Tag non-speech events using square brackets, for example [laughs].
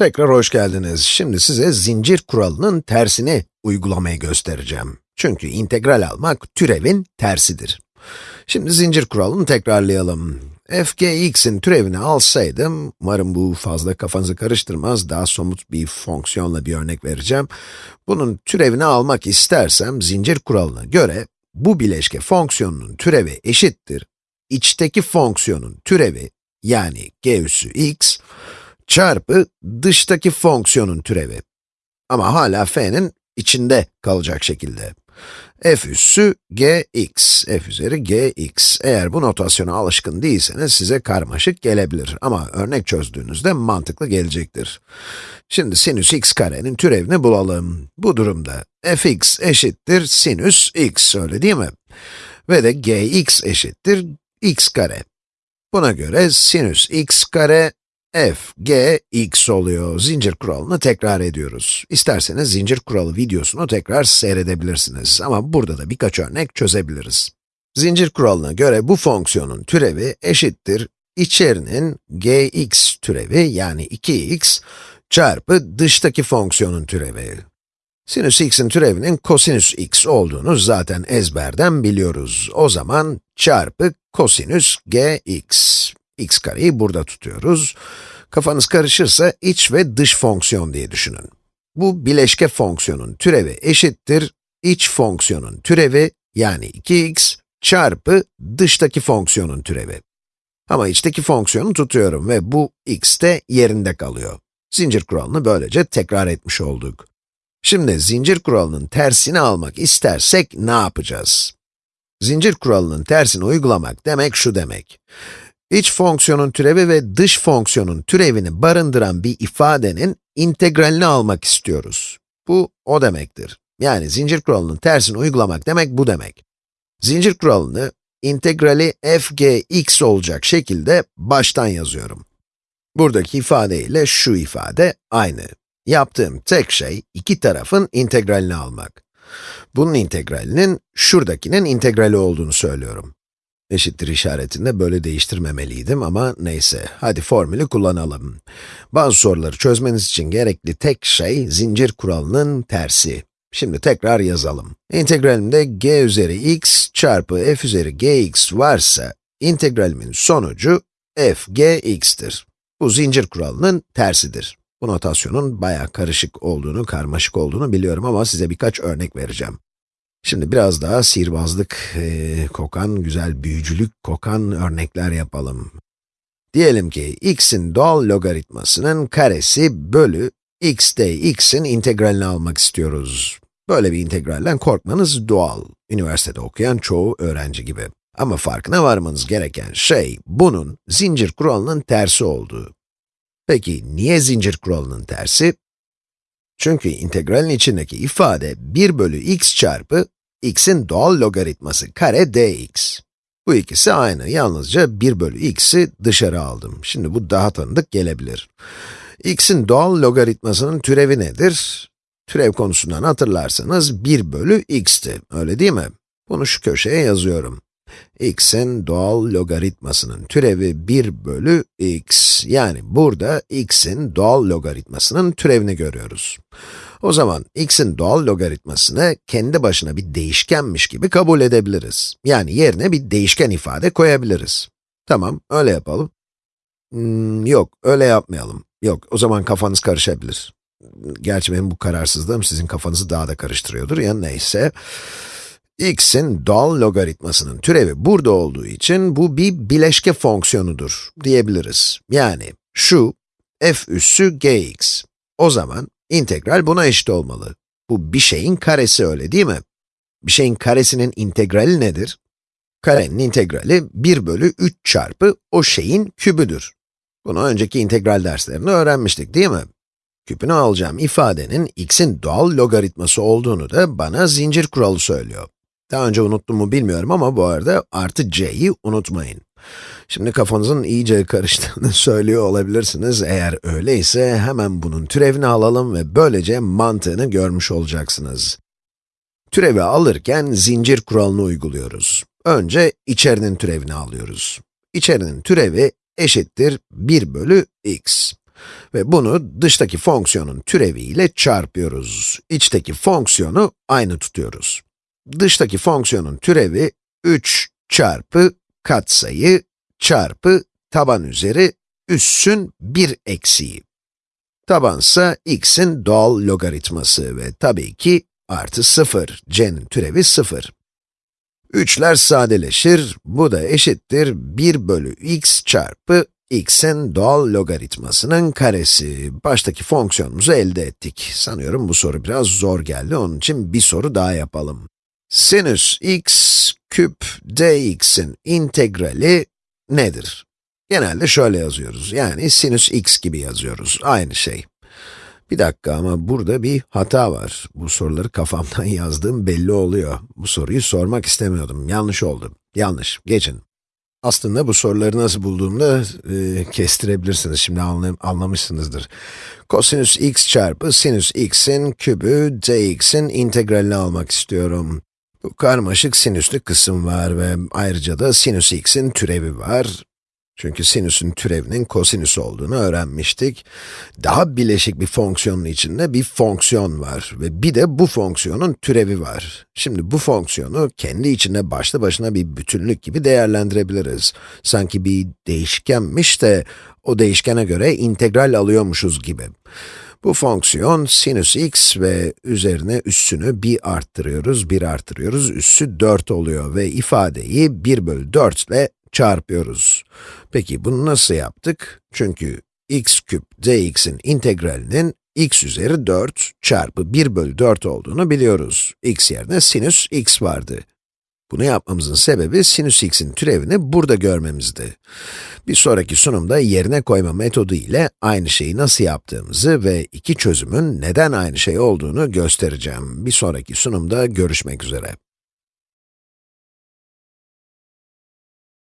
Tekrar hoş geldiniz. Şimdi size zincir kuralının tersini uygulamayı göstereceğim. Çünkü integral almak türevin tersidir. Şimdi zincir kuralını tekrarlayalım. fgx'in türevini alsaydım, umarım bu fazla kafanızı karıştırmaz, daha somut bir fonksiyonla bir örnek vereceğim. Bunun türevini almak istersem, zincir kuralına göre, bu bileşke fonksiyonunun türevi eşittir, içteki fonksiyonun türevi, yani g üssü x, çarpı dıştaki fonksiyonun türevi. Ama hala f'nin içinde kalacak şekilde. f üssü gx, f üzeri gx. Eğer bu notasyona alışkın değilseniz size karmaşık gelebilir ama örnek çözdüğünüzde mantıklı gelecektir. Şimdi sinüs x karenin türevini bulalım. Bu durumda fx eşittir sinüs x, öyle değil mi? Ve de gx eşittir x kare. Buna göre sinüs x kare f, g, x oluyor. Zincir kuralını tekrar ediyoruz. İsterseniz zincir kuralı videosunu tekrar seyredebilirsiniz ama burada da birkaç örnek çözebiliriz. Zincir kuralına göre bu fonksiyonun türevi eşittir içerinin gx türevi yani 2x çarpı dıştaki fonksiyonun türevi. Sinüs x'in türevinin kosinüs x olduğunu zaten ezberden biliyoruz. O zaman çarpı kosinüs gx x kareyi burada tutuyoruz. Kafanız karışırsa iç ve dış fonksiyon diye düşünün. Bu bileşke fonksiyonun türevi eşittir, iç fonksiyonun türevi, yani 2x, çarpı dıştaki fonksiyonun türevi. Ama içteki fonksiyonu tutuyorum ve bu x de yerinde kalıyor. Zincir kuralını böylece tekrar etmiş olduk. Şimdi zincir kuralının tersini almak istersek ne yapacağız? Zincir kuralının tersini uygulamak demek şu demek. İç fonksiyonun türevi ve dış fonksiyonun türevini barındıran bir ifadenin integralini almak istiyoruz. Bu, o demektir. Yani zincir kuralının tersini uygulamak demek bu demek. Zincir kuralını, integrali f g x olacak şekilde baştan yazıyorum. Buradaki ifade ile şu ifade aynı. Yaptığım tek şey, iki tarafın integralini almak. Bunun integralinin, şuradakinin integrali olduğunu söylüyorum. Eşittir işaretinde böyle değiştirmemeliydim ama neyse. Hadi formülü kullanalım. Bazı soruları çözmeniz için gerekli tek şey zincir kuralının tersi. Şimdi tekrar yazalım. İntegralimde g üzeri x çarpı f üzeri gx varsa, integralimin sonucu f gx'tir. Bu zincir kuralının tersidir. Bu notasyonun bayağı karışık olduğunu, karmaşık olduğunu biliyorum ama size birkaç örnek vereceğim. Şimdi biraz daha sihirbazlık e, kokan, güzel büyücülük kokan örnekler yapalım. Diyelim ki x'in doğal logaritmasının karesi bölü x de x'in integralini almak istiyoruz. Böyle bir integralden korkmanız doğal. Üniversitede okuyan çoğu öğrenci gibi. Ama farkına varmanız gereken şey, bunun zincir kuralının tersi olduğu. Peki, niye zincir kuralının tersi? Çünkü integralin içindeki ifade 1 bölü x çarpı x'in doğal logaritması kare dx. Bu ikisi aynı, yalnızca 1 bölü x'i dışarı aldım. Şimdi bu daha tanıdık gelebilir. x'in doğal logaritmasının türevi nedir? Türev konusundan hatırlarsanız 1 bölü x'ti, öyle değil mi? Bunu şu köşeye yazıyorum x'in doğal logaritmasının türevi 1 bölü x. Yani burada x'in doğal logaritmasının türevini görüyoruz. O zaman x'in doğal logaritmasını kendi başına bir değişkenmiş gibi kabul edebiliriz. Yani yerine bir değişken ifade koyabiliriz. Tamam, öyle yapalım. Hmm, yok, öyle yapmayalım. Yok, o zaman kafanız karışabilir. Gerçi benim bu kararsızlığım sizin kafanızı daha da karıştırıyordur ya neyse x'in doğal logaritmasının türevi burada olduğu için bu bir bileşke fonksiyonudur diyebiliriz. Yani şu f üssü gx. O zaman integral buna eşit olmalı. Bu bir şeyin karesi öyle değil mi? Bir şeyin karesinin integrali nedir? Karenin integrali 1 bölü 3 çarpı o şeyin kübüdür. Bunu önceki integral derslerinde öğrenmiştik değil mi? Küpünü alacağım ifadenin x'in doğal logaritması olduğunu da bana zincir kuralı söylüyor. Daha önce unuttum mu bilmiyorum ama bu arada artı c'yi unutmayın. Şimdi kafanızın iyice karıştığını [laughs] söylüyor olabilirsiniz. Eğer öyleyse hemen bunun türevini alalım ve böylece mantığını görmüş olacaksınız. Türevi alırken zincir kuralını uyguluyoruz. Önce içerinin türevini alıyoruz. İçerinin türevi eşittir 1 bölü x. Ve bunu dıştaki fonksiyonun türeviyle çarpıyoruz. İçteki fonksiyonu aynı tutuyoruz. Dıştaki fonksiyonun türevi 3 çarpı katsayı çarpı taban üzeri üssün 1 eksiği. Tabansa x'in doğal logaritması ve tabii ki artı 0, c'nin türevi 0. Üçler sadeleşir, bu da eşittir 1 bölü x çarpı x'in doğal logaritmasının karesi. Baştaki fonksiyonumuzu elde ettik. Sanıyorum bu soru biraz zor geldi, onun için bir soru daha yapalım. Sinüs x küp dx'in integrali nedir? Genelde şöyle yazıyoruz, yani sinüs x gibi yazıyoruz, aynı şey. Bir dakika ama burada bir hata var. Bu soruları kafamdan [laughs] yazdığım belli oluyor. Bu soruyu sormak istemiyordum, yanlış oldu. Yanlış, geçin. Aslında bu soruları nasıl bulduğumda e, kestirebilirsiniz, şimdi anlam anlamışsınızdır. Kosinüs x çarpı sinüs x'in kübü dx'in integralini almak istiyorum. Bu karmaşık sinüslü kısım var ve ayrıca da sinüs x'in türevi var. Çünkü sinüsün türevinin kosinüs olduğunu öğrenmiştik. Daha bileşik bir fonksiyonun içinde bir fonksiyon var ve bir de bu fonksiyonun türevi var. Şimdi bu fonksiyonu kendi içinde başlı başına bir bütünlük gibi değerlendirebiliriz. Sanki bir değişkenmiş de o değişkene göre integral alıyormuşuz gibi. Bu fonksiyon sinüs x ve üzerine üssünü bir arttırıyoruz, bir arttırıyoruz, üssü 4 oluyor ve ifadeyi 1 bölü 4 ile çarpıyoruz. Peki bunu nasıl yaptık? Çünkü x küp dx'in integralinin x üzeri 4 çarpı 1 bölü 4 olduğunu biliyoruz. x yerine sinüs x vardı. Bunu yapmamızın sebebi sinüs x'in türevini burada görmemizdi. Bir sonraki sunumda yerine koyma metodu ile aynı şeyi nasıl yaptığımızı ve iki çözümün neden aynı şey olduğunu göstereceğim. Bir sonraki sunumda görüşmek üzere.